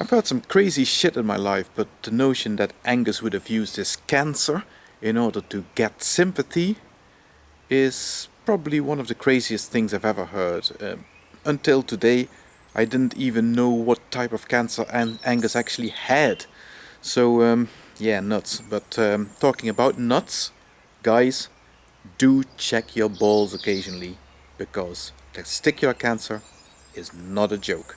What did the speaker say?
I've heard some crazy shit in my life, but the notion that Angus would have used his cancer in order to get sympathy is probably one of the craziest things I've ever heard. Um, until today, I didn't even know what type of cancer An Angus actually had. So, um, yeah, nuts. But um, talking about nuts, guys, do check your balls occasionally because testicular cancer is not a joke.